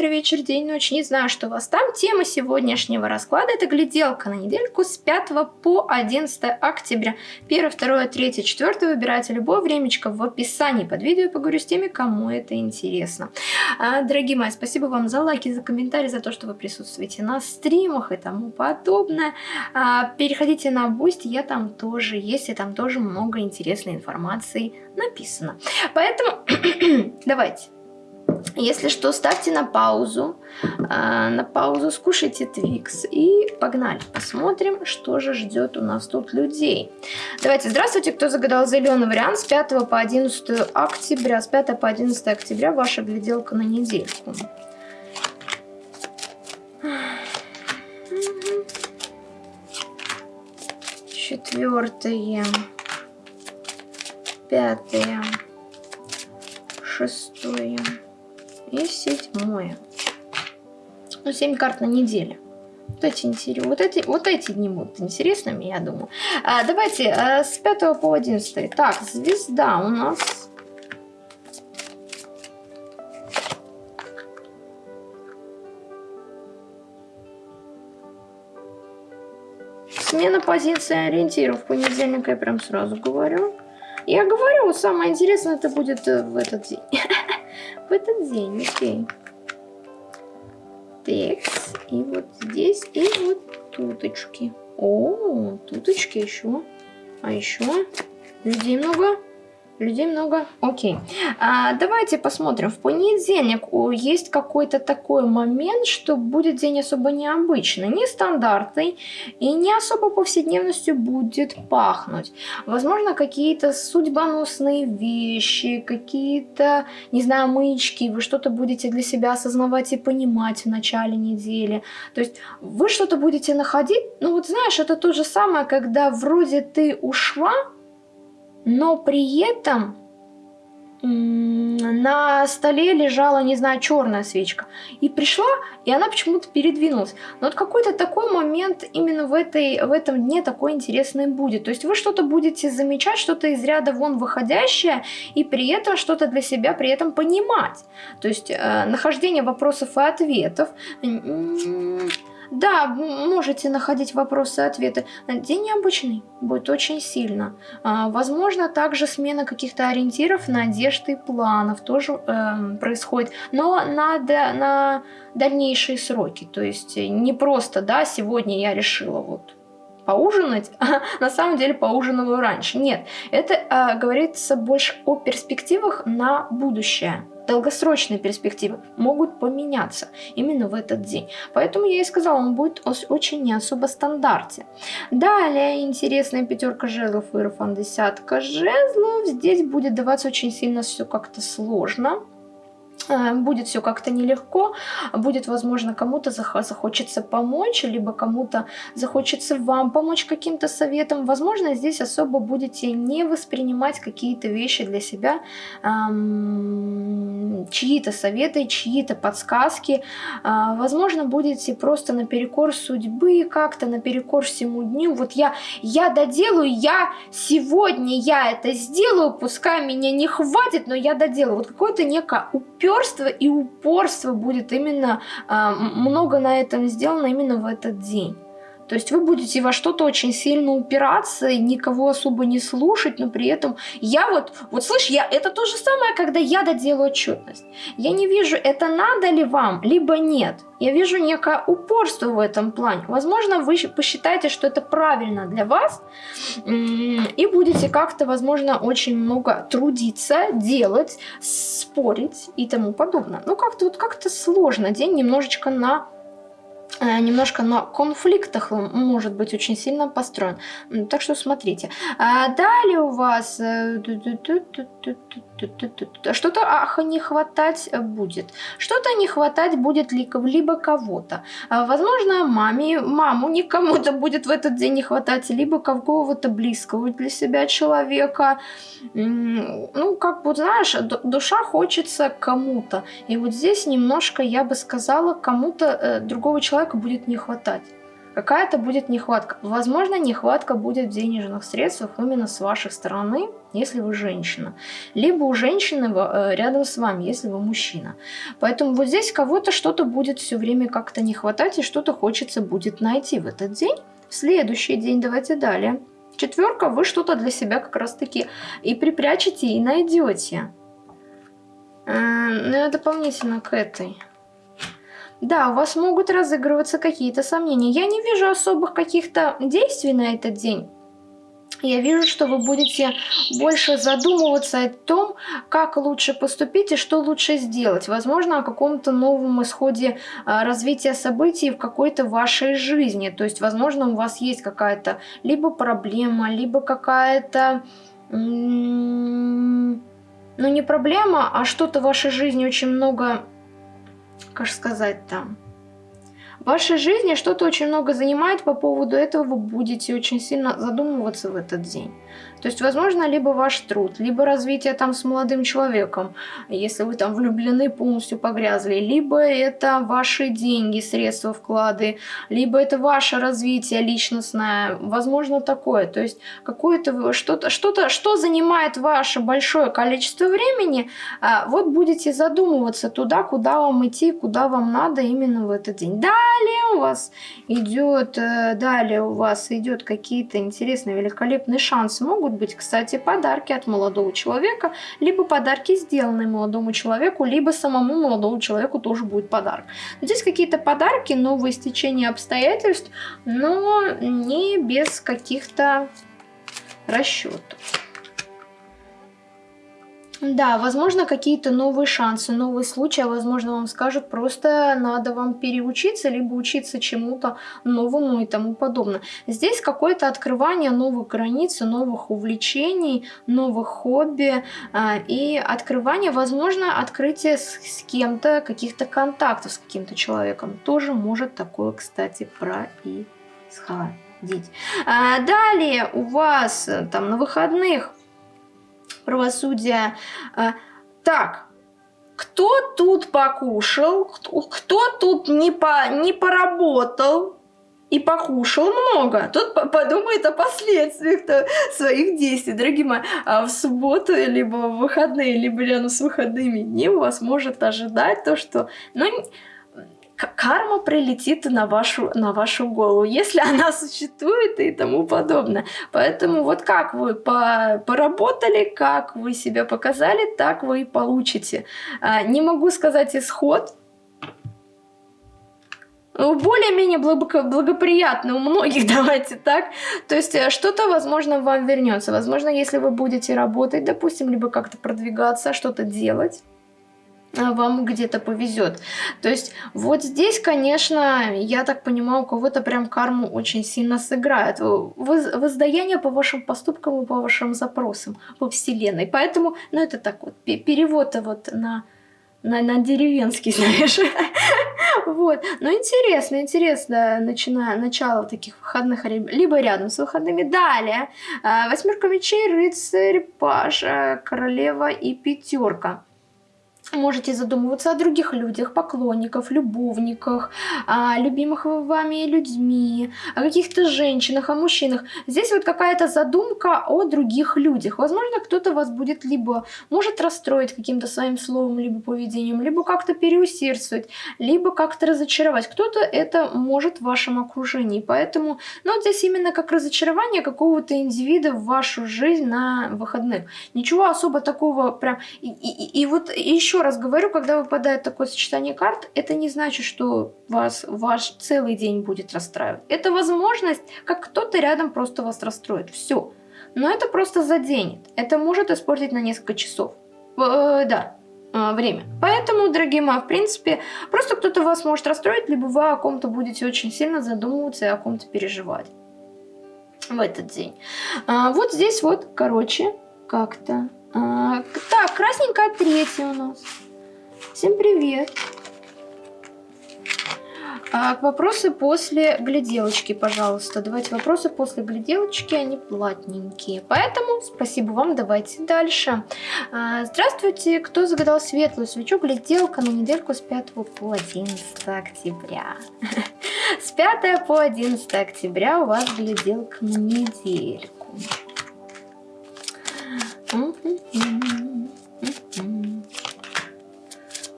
утро, вечер, день, ночь, не знаю, что у вас там. Тема сегодняшнего расклада – это гляделка на недельку с 5 по 11 октября. 1, 2, 3, 4 выбирайте любое времечко в описании под видео. Поговорю с теми, кому это интересно. А, дорогие мои, спасибо вам за лайки, за комментарии, за то, что вы присутствуете на стримах и тому подобное. А, переходите на Boost, я там тоже есть, и там тоже много интересной информации написано. Поэтому давайте. Если что, ставьте на паузу, э, на паузу скушайте Твикс и погнали. Посмотрим, что же ждет у нас тут людей. Давайте, здравствуйте, кто загадал зеленый вариант с 5 по 11 октября. С 5 по 11 октября ваша гляделка на недельку. Четвертое пятое, шестое и седьмое. Ну, 7 карт на неделю. Вот эти, вот эти, вот эти дни будут интересными, я думаю. А, давайте а, с 5 по 11. Так, звезда у нас. Смена позиции ориентиров в понедельник, я прям сразу говорю. Я говорю, самое интересное это будет э, в этот день. в этот день, окей. Текс. И вот здесь, и вот туточки. О, туточки еще. А еще людей много. Людей много. Окей. А, давайте посмотрим. В понедельник есть какой-то такой момент, что будет день особо необычный, нестандартный и не особо повседневностью будет пахнуть. Возможно, какие-то судьбоносные вещи, какие-то, не знаю, мычки, вы что-то будете для себя осознавать и понимать в начале недели. То есть вы что-то будете находить, ну вот знаешь, это то же самое, когда вроде ты ушла, но при этом на столе лежала, не знаю, черная свечка. И пришла, и она почему-то передвинулась. Но вот какой-то такой момент именно в, этой, в этом дне такой интересный будет. То есть вы что-то будете замечать, что-то из ряда вон выходящее, и при этом что-то для себя при этом понимать. То есть э, нахождение вопросов и ответов да, можете находить вопросы и ответы. День необычный, будет очень сильно. А, возможно, также смена каких-то ориентиров, надежд и планов тоже э, происходит, но надо на дальнейшие сроки. То есть не просто, да, сегодня я решила вот поужинать, а на самом деле поужинываю раньше. Нет, это э, говорится больше о перспективах на будущее долгосрочные перспективы могут поменяться именно в этот день. Поэтому я и сказала, он будет очень не особо стандарте. Далее интересная пятерка жезлов, иерофан десятка жезлов. Здесь будет даваться очень сильно все как-то сложно. Э, будет все как-то нелегко, будет, возможно, кому-то захочется помочь, либо кому-то захочется вам помочь каким-то советом. Возможно, здесь особо будете не воспринимать какие-то вещи для себя, эм, чьи-то советы, чьи-то подсказки. Э, возможно, будете просто наперекор судьбы, как-то наперекор всему дню. Вот я, я доделаю, я сегодня я это сделаю, пускай меня не хватит, но я доделаю. Вот какое-то некое упер упорство и упорство будет именно, а, много на этом сделано именно в этот день. То есть вы будете во что-то очень сильно упираться, никого особо не слушать, но при этом я вот, вот слышь, я, это то же самое, когда я доделаю отчетность. Я не вижу, это надо ли вам, либо нет. Я вижу некое упорство в этом плане. Возможно, вы посчитаете, что это правильно для вас, и будете как-то, возможно, очень много трудиться, делать, спорить и тому подобное. Ну, как-то вот как-то сложно день немножечко на немножко на конфликтах может быть очень сильно построен. Так что смотрите. А далее у вас э, что-то ах, не хватать будет. Что-то не хватать будет либо кого-то. А, возможно, маме, маму никому-то будет в этот день не хватать, либо какого-то близкого для себя человека. Ну, как бы, знаешь, душа хочется кому-то. И вот здесь немножко, я бы сказала, кому-то э, другого человека будет не хватать. Какая-то будет нехватка. Возможно, нехватка будет в денежных средствах именно с вашей стороны, если вы женщина. Либо у женщины э, рядом с вами, если вы мужчина. Поэтому вот здесь кого-то что-то будет все время как-то не хватать, и что-то хочется будет найти в этот день. В следующий день, давайте далее. Четверка, вы что-то для себя как раз таки и припрячете, и найдете. Ну, дополнительно к этой. Да, у вас могут разыгрываться какие-то сомнения. Я не вижу особых каких-то действий на этот день. Я вижу, что вы будете больше задумываться о том, как лучше поступить и что лучше сделать. Возможно, о каком-то новом исходе а, развития событий в какой-то вашей жизни. То есть, возможно, у вас есть какая-то либо проблема, либо какая-то... Ну, не проблема, а что-то в вашей жизни очень много как сказать там, в вашей жизни что-то очень много занимает, по поводу этого вы будете очень сильно задумываться в этот день. То есть, возможно, либо ваш труд, либо развитие там с молодым человеком, если вы там влюблены, полностью погрязли, либо это ваши деньги, средства, вклады, либо это ваше развитие личностное, возможно, такое. То есть, какое-то что-то, что-то, что занимает ваше большое количество времени, а, вот будете задумываться туда, куда вам идти, куда вам надо именно в этот день. Далее у вас идет, э, далее у вас идет какие-то интересные, великолепные шансы. Могут могут быть, кстати, подарки от молодого человека, либо подарки, сделанные молодому человеку, либо самому молодому человеку тоже будет подарок. Здесь какие-то подарки, новые стечения обстоятельств, но не без каких-то расчетов. Да, возможно, какие-то новые шансы, новые случаи, а возможно, вам скажут, просто надо вам переучиться, либо учиться чему-то новому и тому подобное. Здесь какое-то открывание новых границ, новых увлечений, новых хобби а, и открывание, возможно, открытие с, кем-то, каких-то контактов с каким-то человеком. Тоже может такое, кстати, происходить. А, далее у вас э, там на выходных правосудия. А, так, кто тут покушал, кто тут не, по, не поработал и покушал много, тот подумает о последствиях своих действий. Дорогие мои, а в субботу, либо в выходные, либо рядом с выходными дни вас может ожидать то, что... Ну, карма прилетит на вашу, на вашу голову, если она существует и тому подобное. Поэтому вот как вы по, поработали, как вы себя показали, так вы и получите. А, не могу сказать исход, более-менее благоприятно у многих, давайте так. То есть э, что-то, возможно, вам вернется. Возможно, если вы будете работать, допустим, либо как-то продвигаться, что-то делать, вам где-то повезет. То есть вот здесь, конечно, я так понимаю, у кого-то прям карму очень сильно сыграет. Воздаяние по вашим поступкам и по вашим запросам по вселенной. Поэтому, ну это так вот, перевод вот на, на, на деревенский, знаешь. Вот. Но интересно, интересно, начиная начало таких выходных, либо рядом с выходными. Далее. А, восьмерка мечей, рыцарь, пажа, королева и пятерка можете задумываться о других людях, поклонниках, любовниках, о любимых вами людьми, о каких-то женщинах, о мужчинах. Здесь вот какая-то задумка о других людях. Возможно, кто-то вас будет либо может расстроить каким-то своим словом, либо поведением, либо как-то переусердствовать, либо как-то разочаровать. Кто-то это может в вашем окружении. Поэтому, ну вот здесь именно как разочарование какого-то индивида в вашу жизнь на выходных. Ничего особо такого прям... И, и, и вот еще раз говорю, когда выпадает такое сочетание карт, это не значит, что вас ваш целый день будет расстраивать. Это возможность, как кто-то рядом просто вас расстроит. Все. Но это просто заденет. Это может испортить на несколько часов. Э, да, э, время. Поэтому, дорогие мои, в принципе, просто кто-то вас может расстроить, либо вы о ком-то будете очень сильно задумываться и о ком-то переживать в этот день. А, вот здесь вот, короче, как-то а, так, красненькая третья у нас. Всем привет. А, вопросы после гляделочки, пожалуйста. Давайте вопросы после гляделочки, они платненькие. Поэтому спасибо вам, давайте дальше. А, здравствуйте, кто загадал светлую свечу? Гляделка на недельку с 5 по 11 октября. С 5 по 11 октября у вас гляделка на недельку.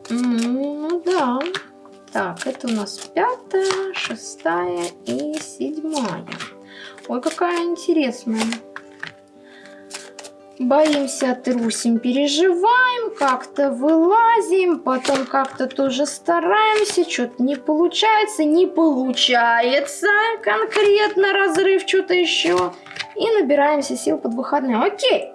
Ну да. Так, это у нас пятая, шестая и седьмая. Ой, какая интересная. Боимся, трусим, переживаем, как-то вылазим, потом как-то тоже стараемся, что-то не получается, не получается конкретно разрыв, что-то еще. И набираемся сил под выходные. Окей,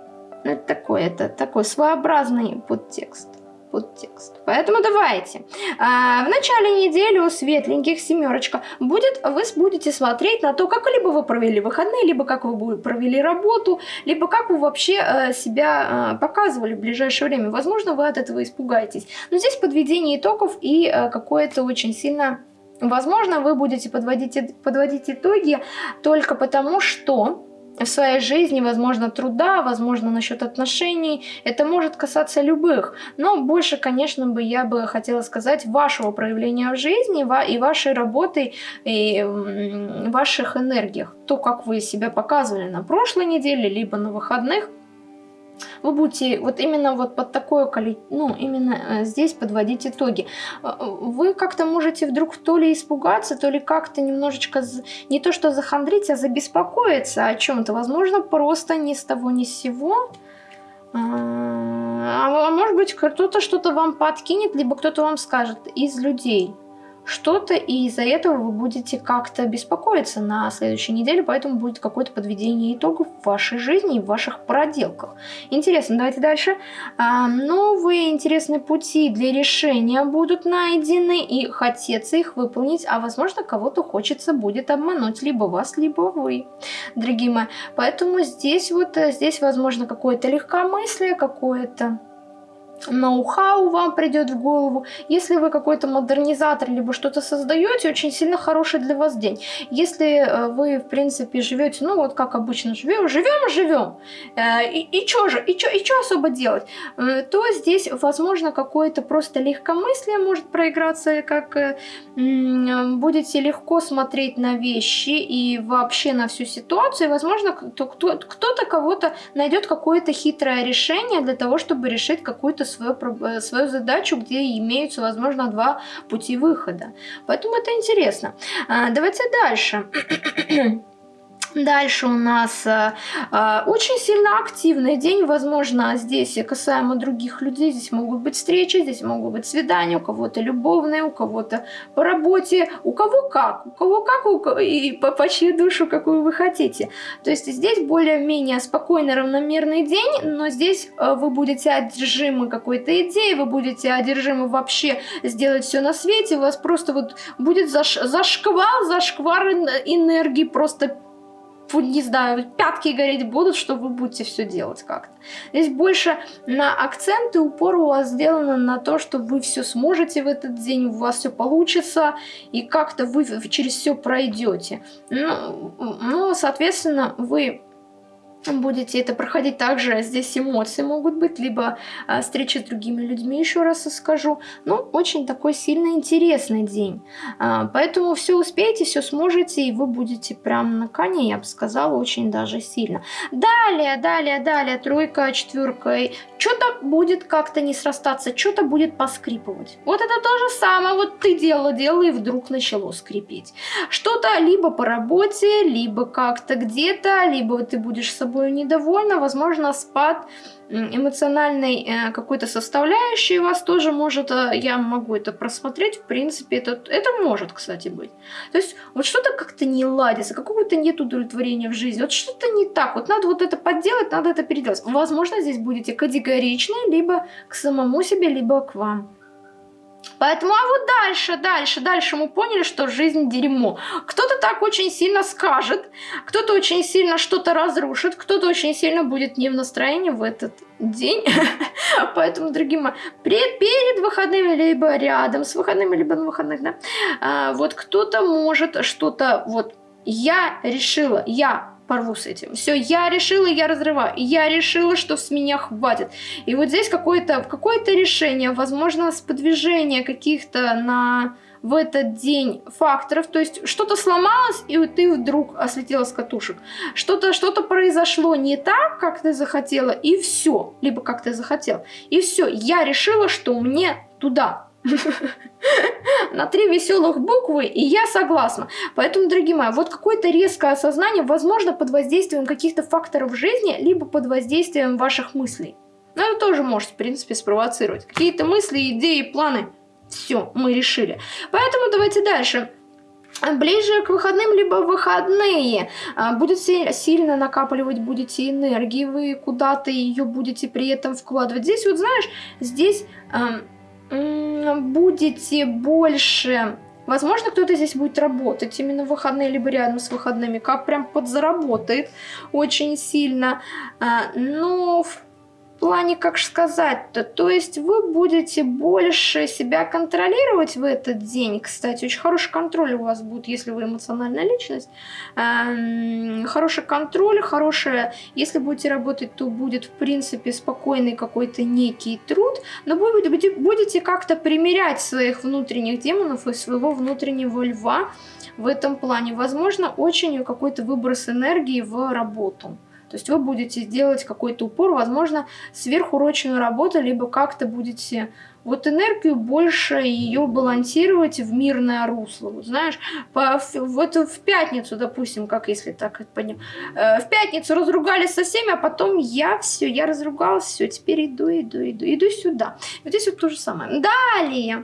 это такой, это такой своеобразный подтекст подтекст. Поэтому давайте. А, в начале недели у светленьких семерочка будет, вы будете смотреть на то, как либо вы провели выходные, либо как вы провели работу, либо как вы вообще а, себя а, показывали в ближайшее время. Возможно, вы от этого испугаетесь. Но здесь подведение итогов и а, какое-то очень сильно... Возможно, вы будете подводить, подводить итоги только потому, что в своей жизни, возможно, труда, возможно, насчет отношений. Это может касаться любых. Но больше, конечно, бы я бы хотела сказать вашего проявления в жизни и вашей работы, и ваших энергиях. То, как вы себя показывали на прошлой неделе, либо на выходных – вы будете вот именно вот под такое количество, ну, именно э, здесь подводить итоги. Э, вы как-то можете вдруг то ли испугаться, то ли как-то немножечко, не то что захандрить, а забеспокоиться о чем-то. Возможно, просто ни с того ни с сего. А, а может быть, кто-то что-то вам подкинет, либо кто-то вам скажет из людей что-то, и из-за этого вы будете как-то беспокоиться на следующей неделе, поэтому будет какое-то подведение итогов в вашей жизни и в ваших проделках. Интересно, давайте дальше. А, новые интересные пути для решения будут найдены, и хотеться их выполнить, а возможно кого-то хочется будет обмануть, либо вас, либо вы, дорогие мои. Поэтому здесь вот, э, здесь возможно какое-то легкомыслие, какое-то ноу-хау вам придет в голову. Если вы какой-то модернизатор, либо что-то создаете, очень сильно хороший для вас день. Если э, вы, в принципе, живете, ну вот как обычно живем, живем, живем, э, и, и что же, и что и чё особо делать, э, то здесь, возможно, какое-то просто легкомыслие может проиграться, как будете легко смотреть на вещи и вообще на всю ситуацию, и, возможно, кто-то кого-то найдет какое-то хитрое решение для того, чтобы решить какую-то свою, э, свою задачу, где имеются, возможно, два пути выхода. Поэтому это интересно. А, давайте дальше. Дальше у нас э, э, очень сильно активный день, возможно, здесь касаемо других людей, здесь могут быть встречи, здесь могут быть свидания, у кого-то любовные, у кого-то по работе, у кого как, у кого как, у и по, по чью душу, какую вы хотите. То есть здесь более-менее спокойный, равномерный день, но здесь э, вы будете одержимы какой-то идеей, вы будете одержимы вообще сделать все на свете, у вас просто вот будет заш, зашквал, зашквар энергии, просто не знаю, пятки гореть будут, что вы будете все делать как-то. Здесь больше на акценты упор у вас сделано на то, что вы все сможете в этот день, у вас все получится, и как-то вы через все пройдете. Ну, ну, соответственно, вы будете это проходить также, здесь эмоции могут быть, либо а, встречи с другими людьми, еще раз скажу. Ну, очень такой сильно интересный день. А, поэтому все успеете, все сможете, и вы будете прям на коне, я бы сказала, очень даже сильно. Далее, далее, далее, тройка, четверка, что-то будет как-то не срастаться, что-то будет поскрипывать. Вот это то же самое, вот ты делала, делала, и вдруг начало скрипеть. Что-то либо по работе, либо как-то где-то, либо ты будешь с собой недовольна, возможно, спад эмоциональной э, какой-то составляющей вас тоже может, э, я могу это просмотреть, в принципе, это, это может, кстати, быть. То есть вот что-то как-то не ладится, какого-то нет удовлетворения в жизни, вот что-то не так, вот надо вот это подделать, надо это переделать. Возможно, здесь будете категоричны либо к самому себе, либо к вам. Поэтому, а вот дальше, дальше, дальше мы поняли, что жизнь дерьмо. Кто-то так очень сильно скажет, кто-то очень сильно что-то разрушит, кто-то очень сильно будет не в настроении в этот день. Поэтому, дорогие мои, перед, выходными, либо рядом с выходными, либо на выходных, да, а, вот кто-то может что-то, вот, я решила, я порву с этим. Все, я решила, я разрываю. Я решила, что с меня хватит. И вот здесь какое-то какое, решение, возможно, сподвижение каких-то на в этот день факторов, то есть что-то сломалось, и ты вдруг ослетела с катушек. Что-то что, -то, произошло не так, как ты захотела, и все. Либо как ты захотел. И все. Я решила, что мне туда на три веселых буквы, и я согласна. Поэтому, дорогие мои, вот какое-то резкое осознание, возможно, под воздействием каких-то факторов жизни, либо под воздействием ваших мыслей. Но это тоже может, в принципе, спровоцировать. Какие-то мысли, идеи, планы. Все, мы решили. Поэтому давайте дальше ближе к выходным, либо выходные, а, будет сильно накапливать будете энергии, вы куда-то ее будете при этом вкладывать. Здесь вот, знаешь, здесь будете больше... Возможно, кто-то здесь будет работать именно в выходные, либо рядом с выходными, как прям подзаработает очень сильно. А, но в плане, как сказать-то, то есть вы будете больше себя контролировать в этот день. Кстати, очень хороший контроль у вас будет, если вы эмоциональная личность. Эм, хороший контроль, хорошая, если будете работать, то будет, в принципе, спокойный какой-то некий труд, но будете, будете как-то примерять своих внутренних демонов и своего внутреннего льва в этом плане. Возможно, очень какой-то выброс энергии в работу. То есть вы будете делать какой-то упор, возможно, сверхурочную работу, либо как-то будете вот энергию больше ее балансировать в мирное русло. Вот знаешь, по, вот в пятницу, допустим, как если так это подним, э, в пятницу разругались со всеми, а потом я все, я разругалась, все, теперь иду, иду, иду, иду сюда. Вот здесь вот то же самое. Далее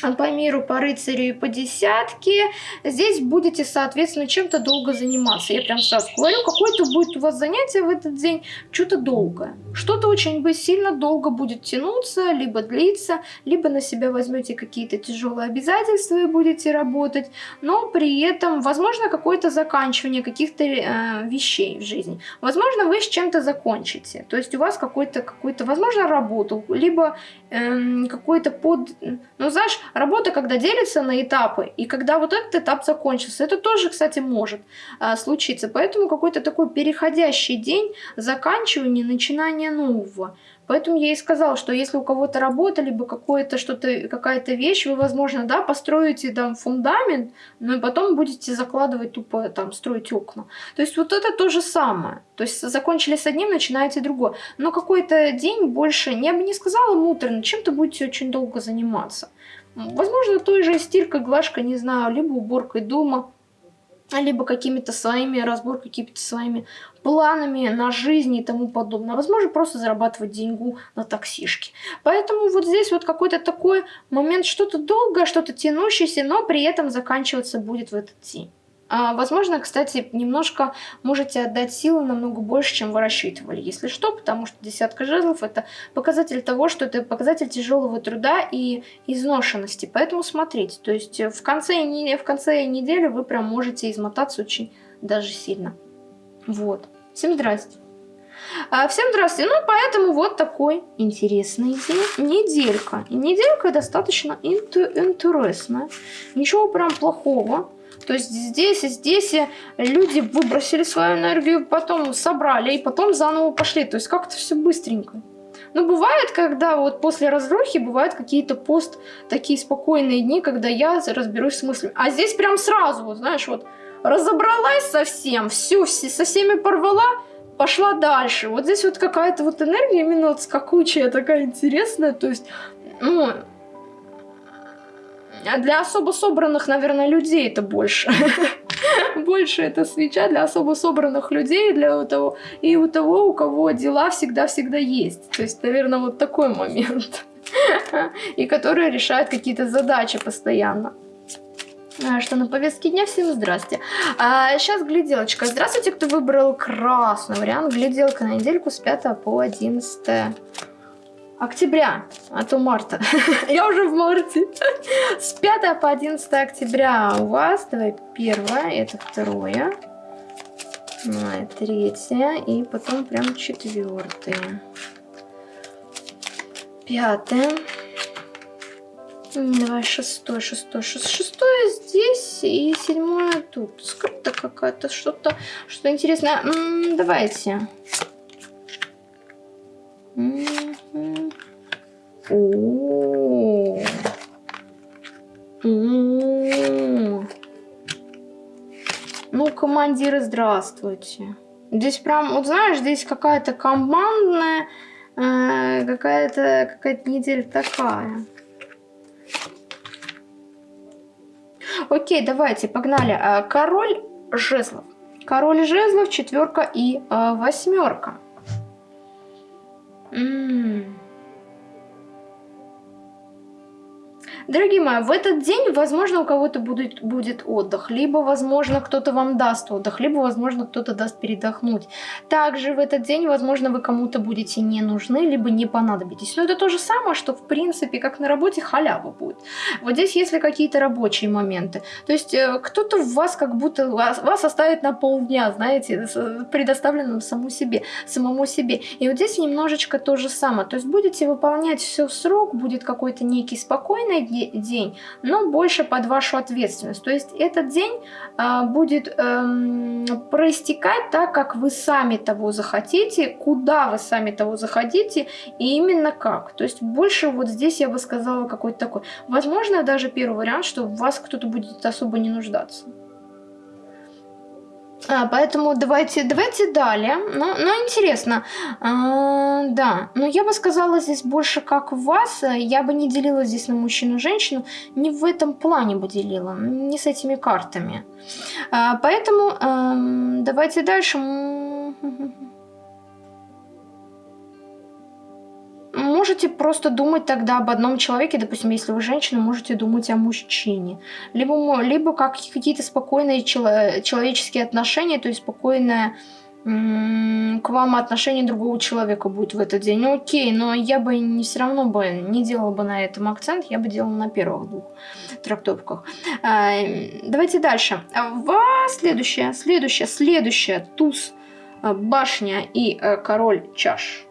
по миру, по рыцарю и по десятке. Здесь будете, соответственно, чем-то долго заниматься. Я прям сразу говорю, какое-то будет у вас занятие в этот день, что-то долгое. Что-то очень бы сильно долго будет тянуться, либо длиться, либо на себя возьмете какие-то тяжелые обязательства и будете работать, но при этом, возможно, какое-то заканчивание каких-то э, вещей в жизни. Возможно, вы с чем-то закончите. То есть у вас какой-то, какой-то, возможно, работу, либо э, какой-то под... Ну, знаешь, работа, когда делится на этапы, и когда вот этот этап закончился, это тоже, кстати, может а, случиться. Поэтому какой-то такой переходящий день, заканчивание, начинание нового. Поэтому я и сказала, что если у кого-то работа, либо какое-то что-то, какая-то вещь, вы, возможно, да, построите там фундамент, но и потом будете закладывать тупо, там, строить окна. То есть вот это то же самое. То есть закончили с одним, начинаете другое. Но какой-то день больше, я бы не сказала муторно, чем-то будете очень долго заниматься. Возможно, той же стиркой, глажкой, не знаю, либо уборкой дома, либо какими-то своими разборкой, какими-то своими планами на жизнь и тому подобное. Возможно, просто зарабатывать деньгу на таксишке. Поэтому вот здесь вот какой-то такой момент, что-то долгое, что-то тянущееся, но при этом заканчиваться будет в этот день. А, возможно, кстати, немножко можете отдать силы намного больше, чем вы рассчитывали, если что, потому что десятка жезлов это показатель того, что это показатель тяжелого труда и изношенности. Поэтому смотрите, то есть в конце, в конце недели вы прям можете измотаться очень даже сильно. Вот. Всем здрасте. А, всем здравствуйте. Ну, поэтому вот такой интересный день. Неделька. Неделька достаточно интересная. Ничего прям плохого. То есть здесь и здесь люди выбросили свою энергию, потом собрали и потом заново пошли. То есть как-то все быстренько. Но бывает, когда вот после разрухи бывают какие-то пост такие спокойные дни, когда я разберусь с мыслями. А здесь прям сразу, вот знаешь, вот разобралась совсем, всю, все, со всеми порвала, пошла дальше. Вот здесь вот какая-то вот энергия именно вот скакучая, такая интересная, то есть, ну, а для особо собранных, наверное, людей это больше. Больше это свеча для особо собранных людей, для того, и у того, у кого дела всегда-всегда есть. То есть, наверное, вот такой момент. И который решает какие-то задачи постоянно. А, что на повестке дня? Всем здрасте. А, сейчас гляделочка. Здравствуйте, кто выбрал красный вариант. Гляделка на недельку с 5 по 11 октября, а то марта. Я уже в марте. С 5 по 11 октября у вас, давай первое, это второе, третье, и потом прям четвертое. Пятое. Давай шестой, шестой, шестой, шестое здесь и седьмое тут. Скрыто какая-то, что-то, что интересное. М -м, давайте. Командиры, здравствуйте. Здесь прям, вот знаешь, здесь какая-то командная, э, какая-то какая-то неделя такая. Окей, давайте, погнали. А, король жезлов. Король жезлов, четверка и э, восьмерка. Дорогие мои, в этот день, возможно, у кого-то будет, будет отдых, либо, возможно, кто-то вам даст отдых, либо, возможно, кто-то даст передохнуть. Также в этот день, возможно, вы кому-то будете не нужны, либо не понадобитесь. Но это то же самое, что, в принципе, как на работе халява будет. Вот здесь, если какие-то рабочие моменты, то есть э, кто-то вас как будто вас, вас оставит на полдня, знаете, предоставленным самому себе, самому себе. И вот здесь немножечко то же самое. То есть будете выполнять все в срок, будет какой-то некий спокойный день, день, но больше под вашу ответственность. То есть этот день э, будет э, проистекать так, как вы сами того захотите, куда вы сами того захотите и именно как. То есть больше вот здесь я бы сказала какой-то такой. Возможно, даже первый вариант, что в вас кто-то будет особо не нуждаться. А, поэтому давайте, давайте далее. Ну, ну интересно. А, да, но я бы сказала здесь больше как вас. Я бы не делила здесь на мужчину-женщину. Не в этом плане бы делила. Не с этими картами. А, поэтому а, давайте дальше. Можете просто думать тогда об одном человеке, допустим, если вы женщина, можете думать о мужчине. Либо, либо как какие-то спокойные чело человеческие отношения, то есть спокойное к вам отношение другого человека будет в этот день. Ну, окей, но я бы не все равно бы не делала бы на этом акцент, я бы делала на первых двух трактовках. А, давайте дальше. В следующее, следующее, следующее, туз, башня и э, король чаш.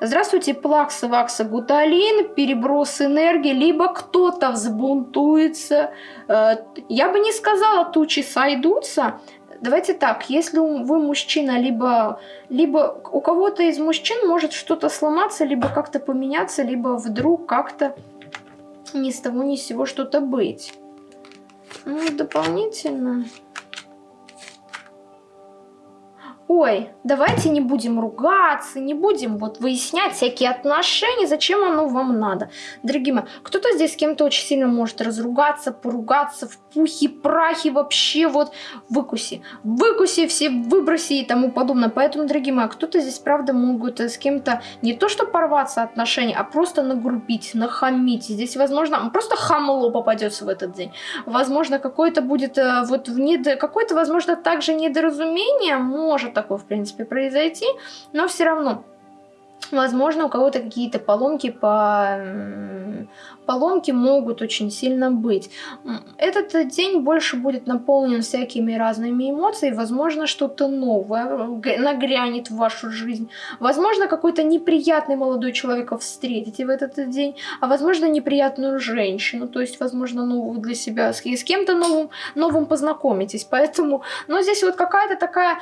Здравствуйте, плакса, вакса, гуталин, переброс энергии, либо кто-то взбунтуется. Э, я бы не сказала, тучи сойдутся. Давайте так, если вы мужчина, либо, либо у кого-то из мужчин может что-то сломаться, либо как-то поменяться, либо вдруг как-то ни с того ни с сего что-то быть. Ну, дополнительно ой, давайте не будем ругаться, не будем вот выяснять всякие отношения, зачем оно вам надо. Дорогие мои, кто-то здесь с кем-то очень сильно может разругаться, поругаться в пухе, прахе, вообще вот выкуси. Выкуси все, выброси и тому подобное. Поэтому, дорогие мои, кто-то здесь, правда, могут с кем-то не то что порваться отношения, а просто нагрубить, нахамить. Здесь, возможно, просто хамло попадется в этот день. Возможно, какое-то будет э, вот в недо... какое-то, возможно, также недоразумение может такое, в принципе, произойти, но все равно Возможно, у кого-то какие-то поломки по... поломки могут очень сильно быть. Этот день больше будет наполнен всякими разными эмоциями. Возможно, что-то новое нагрянет в вашу жизнь. Возможно, какой-то неприятный молодой человека встретите в этот день. А возможно, неприятную женщину. То есть, возможно, новую для себя. С, с кем-то новым, новым познакомитесь. Поэтому, но здесь вот какая-то такая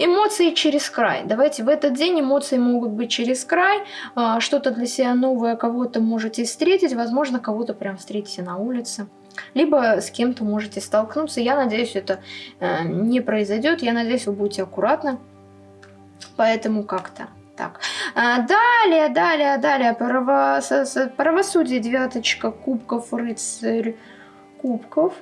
Эмоции через край. Давайте в этот день эмоции могут быть через край. А, что-то для себя новое кого-то можете встретить. Возможно, кого-то прям встретите на улице. Либо с кем-то можете столкнуться. Я надеюсь, это э, не произойдет. Я надеюсь, вы будете аккуратны. Поэтому как-то так. А, далее, далее, далее. Право, правосудие, девяточка, кубков, рыцарь, кубков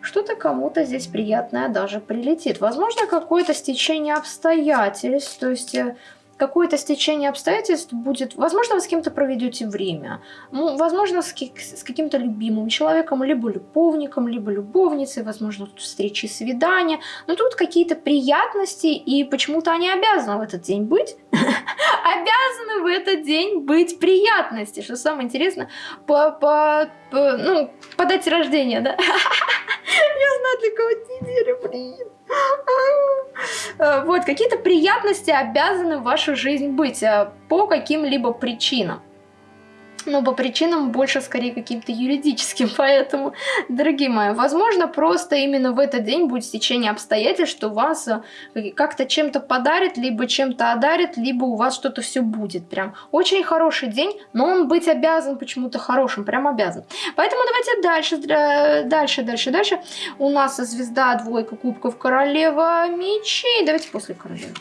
что-то кому-то здесь приятное даже прилетит. Возможно, какое-то стечение обстоятельств, то есть э, какое-то стечение обстоятельств будет, возможно, вы с кем-то проведете время, ну, возможно, с, каким-то любимым человеком, либо любовником, либо любовницей, возможно, тут встречи, свидания, но тут какие-то приятности, и почему-то они обязаны в этот день быть, обязаны в этот день быть приятности, что самое интересное, по, по, по, ну, по дате рождения, да? Я знаю, для кого неделю, блин. Э, вот, какие-то приятности обязаны в вашу жизнь быть э, по каким-либо причинам но по причинам больше скорее каким-то юридическим. Поэтому, дорогие мои, возможно, просто именно в этот день будет стечение обстоятельств, что вас э, как-то чем-то подарит, либо чем-то одарит, либо у вас что-то все будет. Прям очень хороший день, но он быть обязан почему-то хорошим, прям обязан. Поэтому давайте дальше, дальше, дальше, дальше. У нас звезда, двойка кубков, королева мечей. Давайте после королевы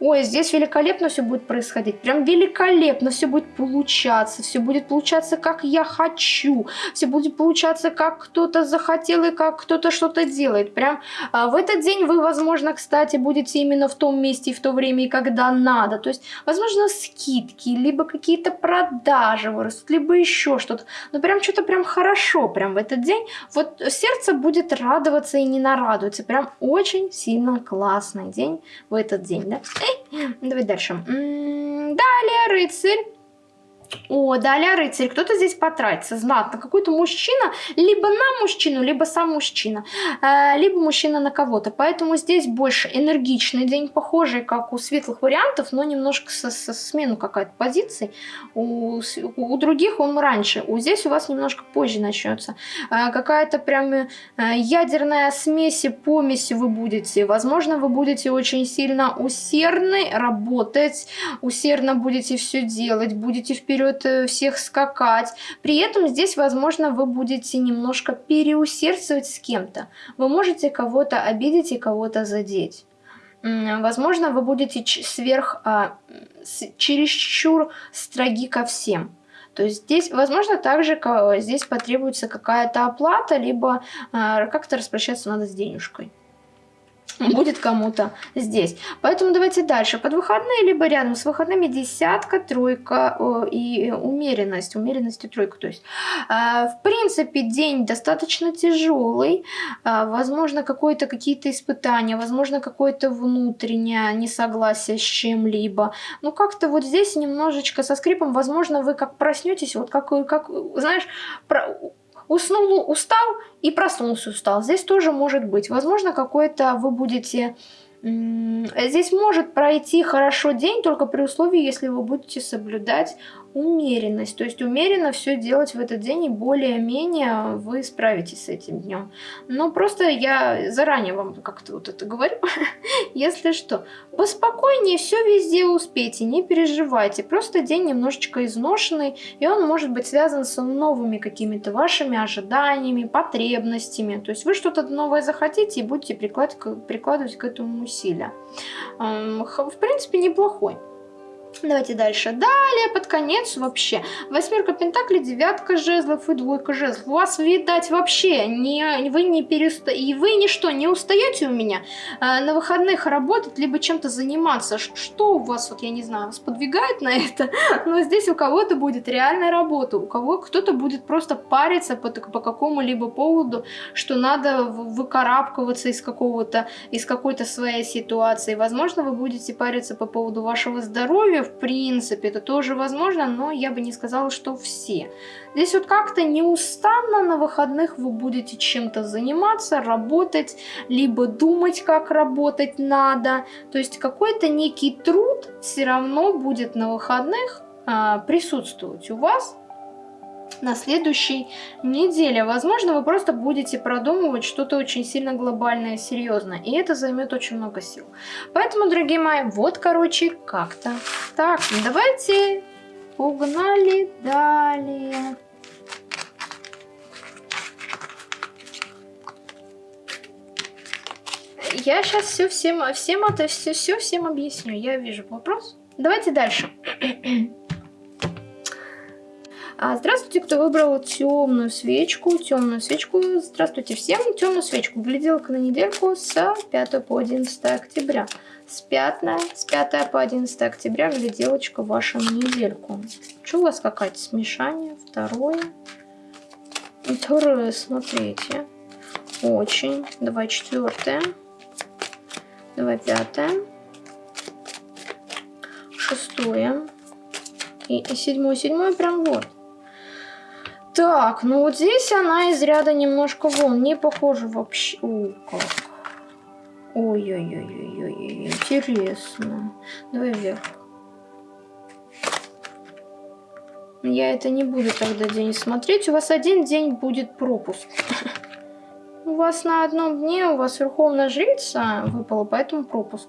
ой, здесь великолепно все будет происходить, прям великолепно все будет получаться, все будет получаться, как я хочу, все будет получаться, как кто-то захотел и как кто-то что-то делает. Прям а, в этот день вы, возможно, кстати, будете именно в том месте и в то время, и когда надо. То есть, возможно, скидки, либо какие-то продажи вырастут, либо еще что-то. Но прям что-то прям хорошо, прям в этот день. Вот сердце будет радоваться и не нарадуется. Прям очень сильно классный день в этот день, да? Давай дальше. Далее рыцарь. О, далее рыцарь. Кто-то здесь потратится знатно. Какой-то мужчина, либо на мужчину, либо сам мужчина. Э, либо мужчина на кого-то. Поэтому здесь больше энергичный день, похожий, как у светлых вариантов, но немножко со, со смену какая-то позиции. У, у других он раньше. У здесь у вас немножко позже начнется. Э, какая-то прям э, ядерная смесь, помесь вы будете. Возможно, вы будете очень сильно усердны работать, усердно будете все делать, будете вперед вперед э, всех скакать. При этом здесь, возможно, вы будете немножко переусердствовать с кем-то. Вы можете кого-то обидеть и кого-то задеть. Возможно, вы будете сверх, а, чересчур строги ко всем. То есть здесь, возможно, также здесь потребуется какая-то оплата, либо а, как-то распрощаться надо с денежкой. будет кому-то здесь. Поэтому давайте дальше. Под выходные, либо рядом с выходными десятка, тройка и умеренность. Умеренность и тройка. То есть, а, в принципе, день достаточно тяжелый. А, возможно, какое-то какие-то испытания, возможно, какое-то внутреннее несогласие с чем-либо. Ну, как-то вот здесь немножечко со скрипом, возможно, вы как проснетесь, вот как, как знаешь, про уснул, устал и проснулся устал. Здесь тоже может быть. Возможно, какой-то вы будете... Здесь может пройти хорошо день, только при условии, если вы будете соблюдать умеренность. То есть умеренно все делать в этот день и более-менее вы справитесь с этим днем. Но просто я заранее вам как-то вот это говорю. Если что, поспокойнее все везде успейте, не переживайте. Просто день немножечко изношенный, и он может быть связан с новыми какими-то вашими ожиданиями, потребностями. То есть вы что-то новое захотите и будете прикладывать к этому усилия. В принципе, неплохой. Давайте дальше. Далее, под конец вообще. Восьмерка пентаклей, девятка жезлов и двойка жезлов. У вас, видать, вообще не, вы не переста... И вы ничто не устаете у меня э, на выходных работать, либо чем-то заниматься. Что у вас, вот я не знаю, сподвигает на это? Но здесь у кого-то будет реальная работа, у кого кто-то будет просто париться по, по какому-либо поводу, что надо выкарабкиваться из какого-то, из какой-то своей ситуации. Возможно, вы будете париться по поводу вашего здоровья, в принципе, это тоже возможно, но я бы не сказала, что все. Здесь вот как-то неустанно на выходных вы будете чем-то заниматься, работать, либо думать, как работать надо. То есть какой-то некий труд все равно будет на выходных а, присутствовать у вас на следующей неделе. Возможно, вы просто будете продумывать что-то очень сильно глобальное, серьезное. И это займет очень много сил. Поэтому, дорогие мои, вот, короче, как-то так. Давайте погнали далее. Я сейчас все всем, всем это все, все всем объясню. Я вижу вопрос. Давайте дальше. А здравствуйте, кто выбрал темную свечку. Темную свечку. Здравствуйте всем. Темную свечку. Гляделка на недельку с 5 по 11 октября. С 5, с 5 по 11 октября гляделочка ваша на недельку. Что у вас какая-то смешание? Второе. Второе, смотрите. Очень. Давай четвертое. Давай пятое. Шестое. И, и седьмое. Седьмое прям вот. Так, ну вот здесь она из ряда немножко вон. Не похожа вообще. О, как. Ой-ой-ой-ой-ой, интересно. Давай вверх. Я это не буду тогда день смотреть. У вас один день будет пропуск. У вас на одном дне, у вас Верховная Жрица выпала, поэтому пропуск.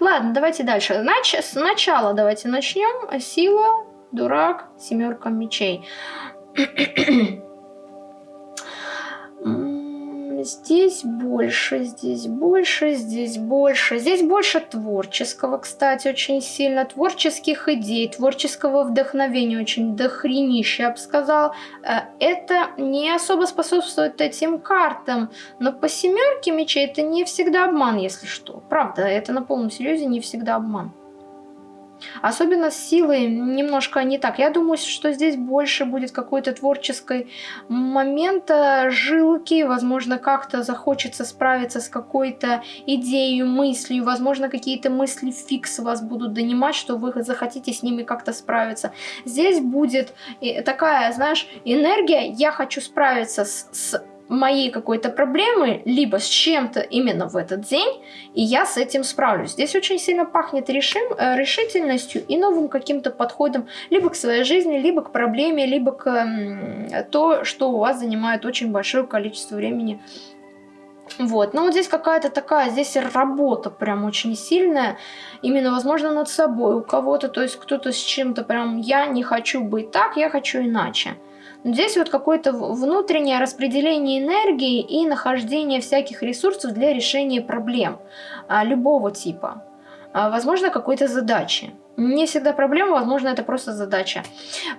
Ладно, давайте дальше. Нач сначала давайте начнем. Сила, дурак, семерка мечей. Здесь больше, здесь больше, здесь больше. Здесь больше творческого, кстати, очень сильно. Творческих идей, творческого вдохновения очень дохренище, я бы сказал. Э, это не особо способствует этим картам. Но по семерке мечей это не всегда обман, если что. Правда, это на полном серьезе не всегда обман. Особенно с силой немножко не так. Я думаю, что здесь больше будет какой-то творческой момента, жилки, возможно, как-то захочется справиться с какой-то идеей, мыслью, возможно, какие-то мысли фикс вас будут донимать, что вы захотите с ними как-то справиться. Здесь будет такая, знаешь, энергия, я хочу справиться с, с моей какой-то проблемы, либо с чем-то именно в этот день, и я с этим справлюсь. Здесь очень сильно пахнет решим, э, решительностью и новым каким-то подходом либо к своей жизни, либо к проблеме, либо к то, что у вас занимает очень большое количество времени. Вот, но вот здесь какая-то такая, здесь работа прям очень сильная, именно, возможно, над собой у кого-то, то есть кто-то с чем-то прям, я не хочу быть так, я хочу иначе. Здесь вот какое-то внутреннее распределение энергии и нахождение всяких ресурсов для решения проблем а, любого типа. А, возможно, какой-то задачи. Не всегда проблема, возможно, это просто задача.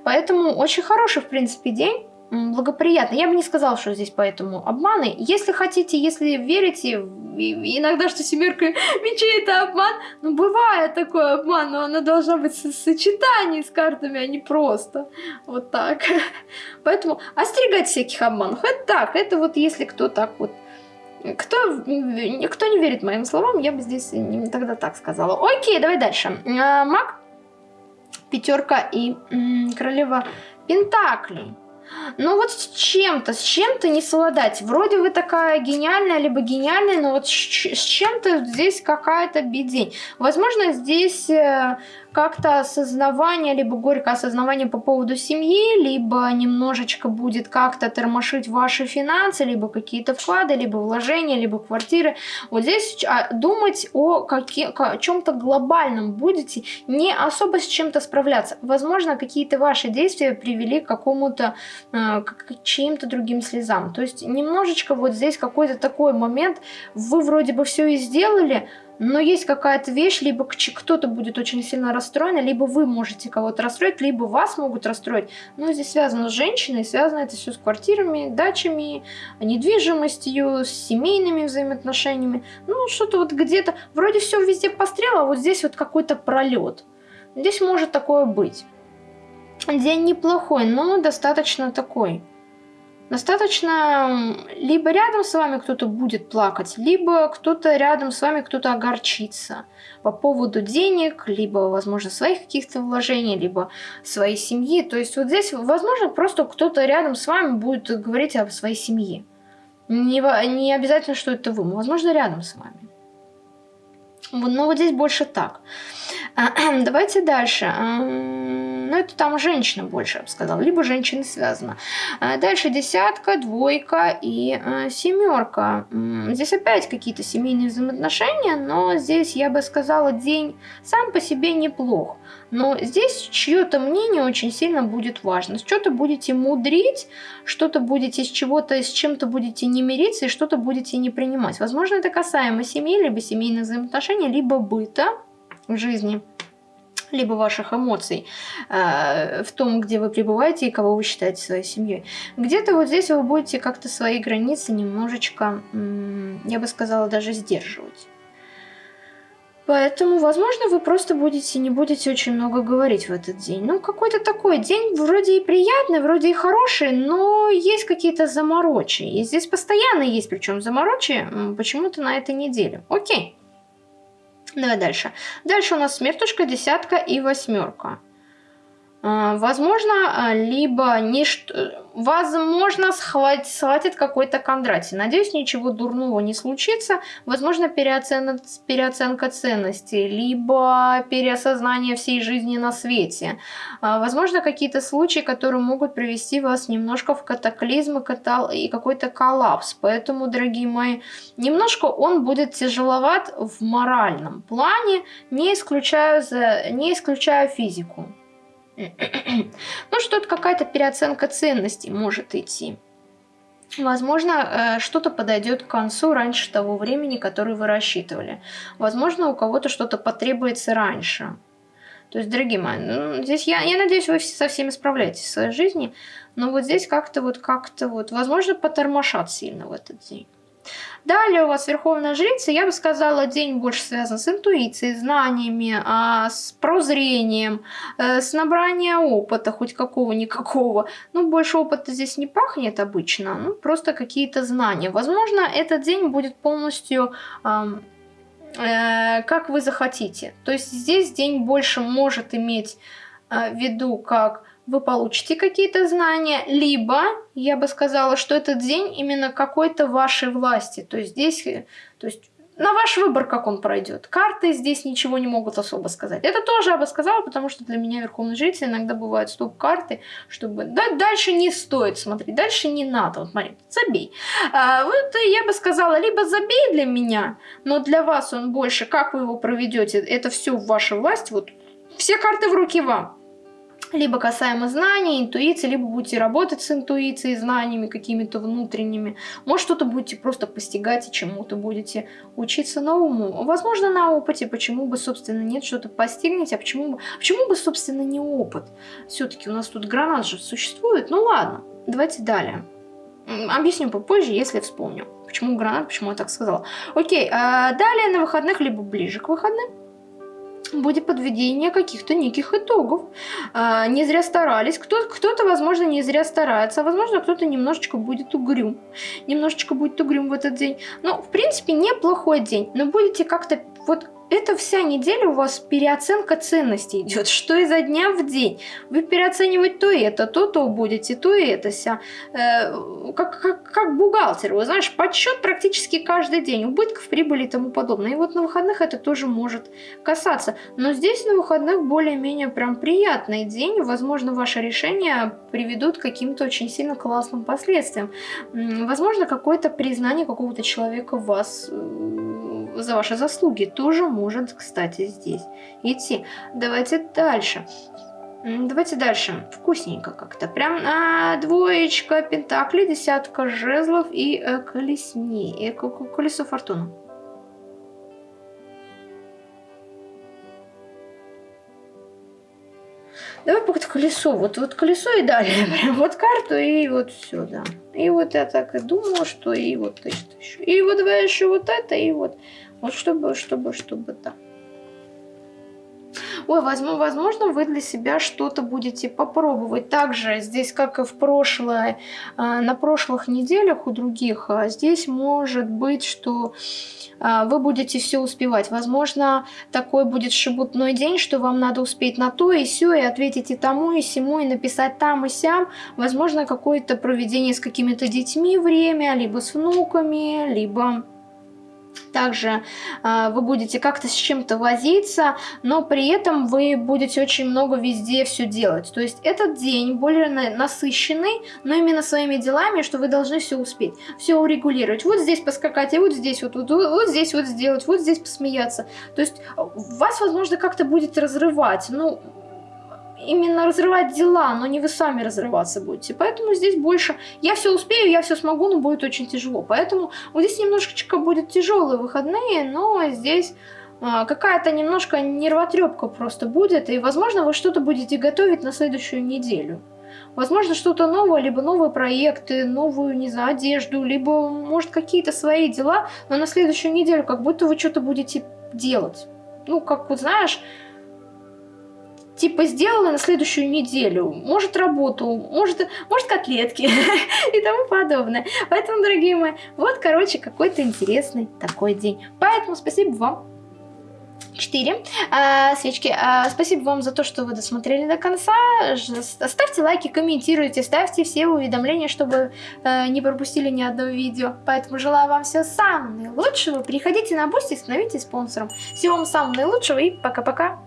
Поэтому очень хороший, в принципе, день благоприятно. Я бы не сказала, что здесь поэтому обманы. Если хотите, если верите, иногда, что семерка мечей это обман, ну бывает такой обман, но она должна быть в сочетании с картами, а не просто вот так. Поэтому остерегать всяких обманов. Это так, это вот если кто так вот кто, кто не верит моим словам, я бы здесь тогда так сказала. Окей, давай дальше. А, маг, пятерка и королева Пентаклей. Ну вот с чем-то, с чем-то не совладать. Вроде вы такая гениальная, либо гениальная, но вот с чем-то здесь какая-то бедень. Возможно, здесь э, как-то осознавание, либо горькое осознавание по поводу семьи, либо немножечко будет как-то тормошить ваши финансы, либо какие-то вклады, либо вложения, либо квартиры. Вот здесь а, думать о, каки, о чем-то глобальном будете, не особо с чем-то справляться. Возможно, какие-то ваши действия привели к какому-то, э, к чьим-то другим слезам. То есть немножечко вот здесь какой-то такой момент, вы вроде бы все и сделали, но есть какая-то вещь, либо кто-то будет очень сильно расстроен, либо вы можете кого-то расстроить, либо вас могут расстроить. Но здесь связано с женщиной, связано это все с квартирами, дачами, недвижимостью, с семейными взаимоотношениями. Ну, что-то вот где-то, вроде все везде пострело, а вот здесь вот какой-то пролет. Здесь может такое быть. День неплохой, но достаточно такой Достаточно либо рядом с вами кто-то будет плакать, либо кто-то рядом с вами кто-то огорчится по поводу денег, либо, возможно, своих каких-то вложений, либо своей семьи. То есть вот здесь, возможно, просто кто-то рядом с вами будет говорить о своей семье. Не, не обязательно, что это вы, возможно, рядом с вами. Но вот здесь больше так. Давайте дальше. Ну, это там женщина больше, я бы сказала. Либо женщина связана. А дальше десятка, двойка и э, семерка. Здесь опять какие-то семейные взаимоотношения, но здесь, я бы сказала, день сам по себе неплох. Но здесь чье-то мнение очень сильно будет важно. Что-то будете мудрить, что-то будете с чего-то, с чем-то будете не мириться и что-то будете не принимать. Возможно, это касаемо семьи, либо семейных взаимоотношений, либо быта в жизни либо ваших эмоций э, в том, где вы пребываете и кого вы считаете своей семьей. Где-то вот здесь вы будете как-то свои границы немножечко, я бы сказала, даже сдерживать. Поэтому, возможно, вы просто будете не будете очень много говорить в этот день. Ну, какой-то такой день вроде и приятный, вроде и хороший, но есть какие-то заморочи. И здесь постоянно есть, причем заморочи, почему-то на этой неделе. Окей. Давай дальше. Дальше у нас смертушка, десятка и восьмерка. А, возможно, а, либо не возможно схватит, схватит какой-то Кондратий. Надеюсь, ничего дурного не случится. Возможно, переоценка, переоценка ценностей, либо переосознание всей жизни на свете. А, возможно, какие-то случаи, которые могут привести вас немножко в катаклизм и какой-то коллапс. Поэтому, дорогие мои, немножко он будет тяжеловат в моральном плане, не исключая, не исключая физику. ну, что-то какая-то переоценка ценностей может идти. Возможно, э, что-то подойдет к концу раньше того времени, которое вы рассчитывали. Возможно, у кого-то что-то потребуется раньше. То есть, дорогие мои, ну, здесь я, я надеюсь, вы со всеми справляетесь в своей жизни, но вот здесь как-то вот, как-то вот, возможно, потормошат сильно в этот день. Далее у вас Верховная Жрица, я бы сказала, день больше связан с интуицией, знаниями, а, с прозрением, э, с набранием опыта, хоть какого-никакого. Ну, больше опыта здесь не пахнет обычно, ну, просто какие-то знания. Возможно, этот день будет полностью... Э, как вы захотите. То есть здесь день больше может иметь э, в виду как вы получите какие-то знания, либо я бы сказала, что этот день именно какой-то вашей власти. То есть здесь, э, то есть на ваш выбор, как он пройдет. Карты здесь ничего не могут особо сказать. Это тоже я бы сказала, потому что для меня Верховный Жритель иногда бывают стоп-карты, чтобы... Да, дальше не стоит смотреть, дальше не надо. Вот смотри, забей. А, вот я бы сказала, либо забей для меня, но для вас он больше, как вы его проведете, это все в вашей власти. Вот все карты в руки вам либо касаемо знаний, интуиции, либо будете работать с интуицией, знаниями какими-то внутренними. Может, что-то будете просто постигать и чему-то будете учиться новому. Возможно, на опыте, почему бы, собственно, нет, что-то постигнете, а почему бы, почему бы, собственно, не опыт? Все-таки у нас тут гранат же существует. Ну ладно, давайте далее. Объясню попозже, если вспомню. Почему гранат, почему я так сказала. Окей, а далее на выходных, либо ближе к выходным будет подведение каких-то неких итогов. А, не зря старались. Кто-то, кто возможно, не зря старается, а возможно, кто-то немножечко будет угрюм. Немножечко будет угрюм в этот день. Но, в принципе, неплохой день. Но будете как-то вот это вся неделя у вас переоценка ценностей идет, что изо дня в день. Вы переоценивать то это, то то будете, то это вся. Э, как, как, как бухгалтер, вы знаешь, подсчет практически каждый день, убытков, прибыли и тому подобное. И вот на выходных это тоже может касаться. Но здесь на выходных более-менее прям приятный день. Возможно, ваше решение приведут к каким-то очень сильно классным последствиям. Возможно, какое-то признание какого-то человека вас э, за ваши заслуги тоже может, кстати, здесь идти. Давайте дальше. Давайте дальше. Вкусненько как-то. Прям а, двоечка пентаклей, десятка жезлов и э, колесни. И колесо фортуны. Давай пока колесо. Вот, вот колесо и далее. Прям вот карту и вот все, да. И вот я так и думала, что и вот это еще. И вот давай еще вот это, и вот. Вот чтобы, чтобы, чтобы, да. Ой, возможно, возможно, вы для себя что-то будете попробовать. Также здесь, как и в прошлое, а, на прошлых неделях у других, а, здесь может быть, что а, вы будете все успевать. Возможно, такой будет шебутной день, что вам надо успеть на то и все, и ответить и тому, и всему, и написать там и сям. Возможно, какое-то проведение с какими-то детьми время, либо с внуками, либо также э, вы будете как-то с чем-то возиться, но при этом вы будете очень много везде все делать. То есть этот день более насыщенный, но именно своими делами, что вы должны все успеть, все урегулировать. Вот здесь поскакать, и вот здесь вот, вот, вот здесь вот сделать, вот здесь посмеяться. То есть вас, возможно, как-то будет разрывать. Ну, именно разрывать дела, но не вы сами разрываться будете. Поэтому здесь больше я все успею, я все смогу, но будет очень тяжело. Поэтому вот здесь немножечко будет тяжелые выходные, но здесь а, какая-то немножко нервотрепка просто будет, и, возможно, вы что-то будете готовить на следующую неделю. Возможно, что-то новое, либо новые проекты, новую, не знаю, одежду, либо, может, какие-то свои дела, но на следующую неделю как будто вы что-то будете делать. Ну, как вот знаешь, типа сделала на следующую неделю, может работу, может, может котлетки и тому подобное. Поэтому, дорогие мои, вот, короче, какой-то интересный такой день. Поэтому спасибо вам 4 а, свечки. А, спасибо вам за то, что вы досмотрели до конца. Ставьте лайки, комментируйте, ставьте все уведомления, чтобы а, не пропустили ни одного видео. Поэтому желаю вам всего самого наилучшего. Приходите на Boosty, становитесь спонсором. Всего вам самого наилучшего и пока-пока.